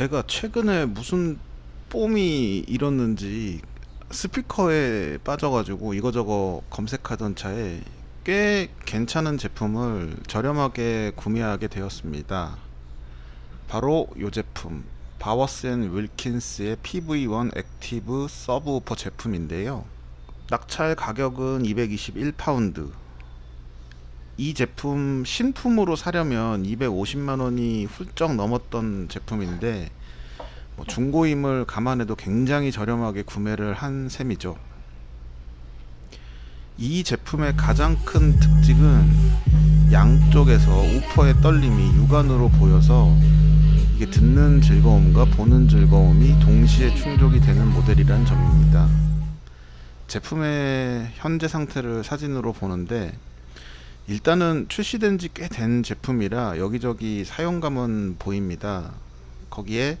제가 최근에 무슨 뽐이 일었는지 스피커에 빠져가지고 이거저거 검색하던 차에 꽤 괜찮은 제품을 저렴하게 구매하게 되었습니다. 바로 이 제품 Bowers & Wilkins의 PV1 active subwoofer 제품인데요. 낙찰 가격은 221파운드 이 제품 신품으로 사려면 250만원이 훌쩍 넘었던 제품인데 뭐 중고임을 감안해도 굉장히 저렴하게 구매를 한 셈이죠. 이 제품의 가장 큰 특징은 양쪽에서 우퍼의 떨림이 육안으로 보여서 이게 듣는 즐거움과 보는 즐거움이 동시에 충족이 되는 모델이란 점입니다. 제품의 현재 상태를 사진으로 보는데 일단은 출시된 지 꽤 된 제품이라 여기저기 사용감은 보입니다. 거기에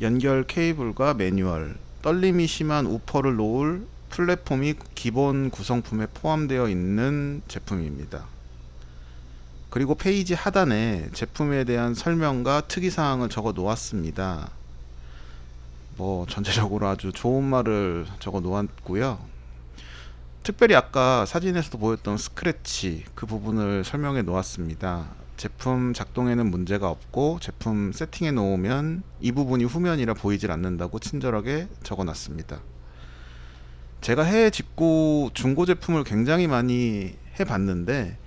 연결 케이블과 매뉴얼 떨림이 심한 우퍼를 놓을 플랫폼이 기본 구성품에 포함되어 있는 제품입니다. 그리고 페이지 하단에 제품에 대한 설명과 특이사항을 적어 놓았습니다. 뭐 전체적으로 아주 좋은 말을 적어 놓았고요 특별히 아까 사진에서도 보였던 스크래치 그 부분을 설명해 놓았습니다. 제품 작동에는 문제가 없고 제품 세팅해 놓으면 이 부분이 후면이라 보이질 않는다고 친절하게 적어 놨습니다. 제가 해외 직구 중고 제품을 굉장히 많이 해 봤는데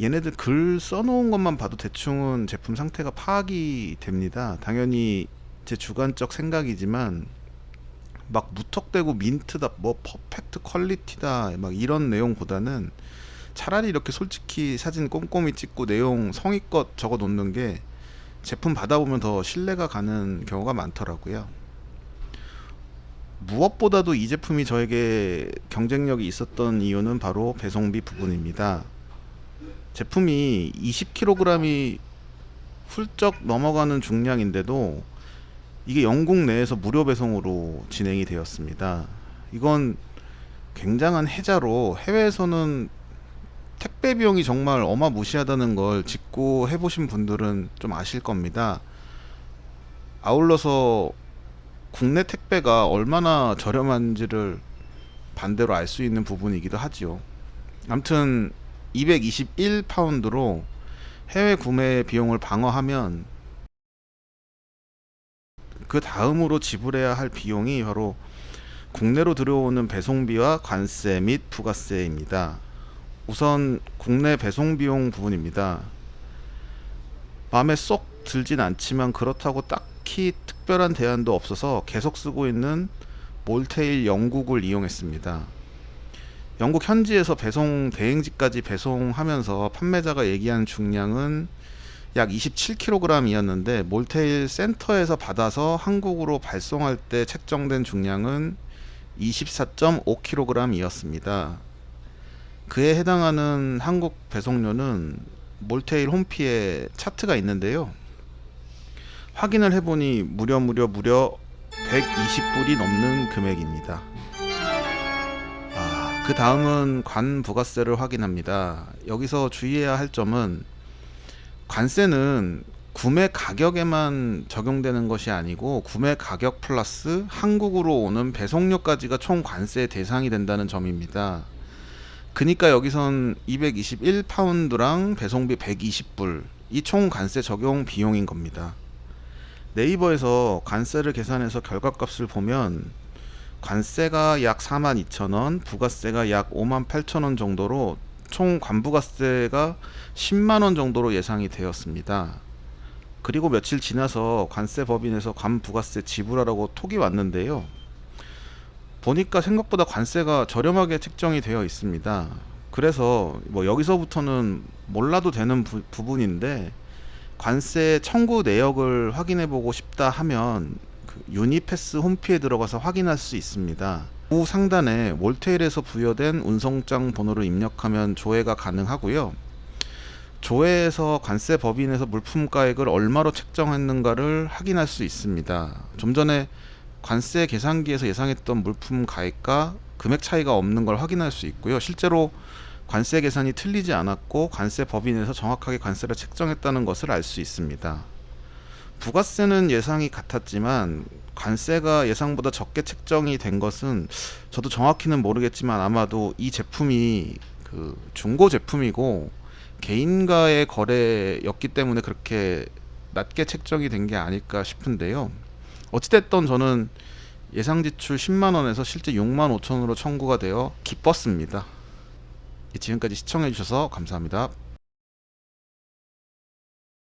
얘네들 글 써놓은 것만 봐도 대충은 제품 상태가 파악이 됩니다. 당연히 제 주관적 생각이지만 막 무턱대고 민트다 뭐 퍼펙트 퀄리티다 막 이런 내용보다는 차라리 이렇게 솔직히 사진 꼼꼼히 찍고 내용 성의껏 적어 놓는 게 제품 받아보면 더 신뢰가 가는 경우가 많더라고요. 무엇보다도 이 제품이 저에게 경쟁력이 있었던 이유는 바로 배송비 부분입니다. 제품이 20kg이 훌쩍 넘어가는 중량인데도 이게 영국 내에서 무료 배송으로 진행이 되었습니다. 이건 굉장한 해자로 해외에서는 택배 비용이 정말 어마무시하다는 걸 짚고 해보신 분들은 좀 아실 겁니다. 아울러서 국내 택배가 얼마나 저렴한지를 반대로 알 수 있는 부분이기도 하지요. 암튼 221파운드로 해외 구매 비용을 방어하면 그 다음으로 지불해야 할 비용이 바로 국내로 들어오는 배송비와 관세 및 부가세입니다. 우선 국내 배송 비용 부분입니다. 마음에 쏙 들진 않지만 그렇다고 딱히 특별한 대안도 없어서 계속 쓰고 있는 몰테일 영국을 이용했습니다. 영국 현지에서 배송 대행지까지 배송하면서 판매자가 얘기한 중량은 약 27kg 이었는데 몰테일 센터에서 받아서 한국으로 발송할 때 책정된 중량은 24.5kg 이었습니다. 그에 해당하는 한국 배송료는 몰테일 홈피에 차트가 있는데요. 확인을 해보니 무려 무려 무려 120불이 넘는 금액입니다. 아, 그 다음은 관 부가세를 확인합니다. 여기서 주의해야 할 점은 관세는 구매 가격에만 적용되는 것이 아니고 구매 가격 플러스 한국으로 오는 배송료까지가 총 관세 대상이 된다는 점입니다. 그니까 여기선 221파운드랑 배송비 120불 이 총 관세 적용 비용인 겁니다. 네이버에서 관세를 계산해서 결과값을 보면 관세가 약 42,000원, 부가세가 약 58,000원 정도로 총 관부가세가 10만원 정도로 예상이 되었습니다. 그리고 며칠 지나서 관세 법인에서 관부가세 지불하라고 톡이 왔는데요. 보니까 생각보다 관세가 저렴하게 책정이 되어 있습니다. 그래서 뭐 여기서부터는 몰라도 되는 부, 분인데 관세 청구 내역을 확인해 보고 싶다 하면 그 유니패스 홈피에 들어가서 확인할 수 있습니다. 우 상단에 몰테일에서 부여된 운송장 번호를 입력하면 조회가 가능하고요. 조회에서 관세 법인에서 물품 가액을 얼마로 책정했는가를 확인할 수 있습니다. 좀 전에 관세 계산기에서 예상했던 물품 가액과 금액 차이가 없는 걸 확인할 수 있고요. 실제로 관세 계산이 틀리지 않았고 관세 법인에서 정확하게 관세를 책정했다는 것을 알 수 있습니다. 부가세는 예상이 같았지만 관세가 예상보다 적게 책정이 된 것은 저도 정확히는 모르겠지만 아마도 이 제품이 그 중고 제품이고 개인과의 거래였기 때문에 그렇게 낮게 책정이 된 게 아닐까 싶은데요. 어찌됐던 저는 예상 지출 10만 원에서 실제 6만 5천으로 청구가 되어 기뻤습니다. 예, 지금까지 시청해 주셔서 감사합니다.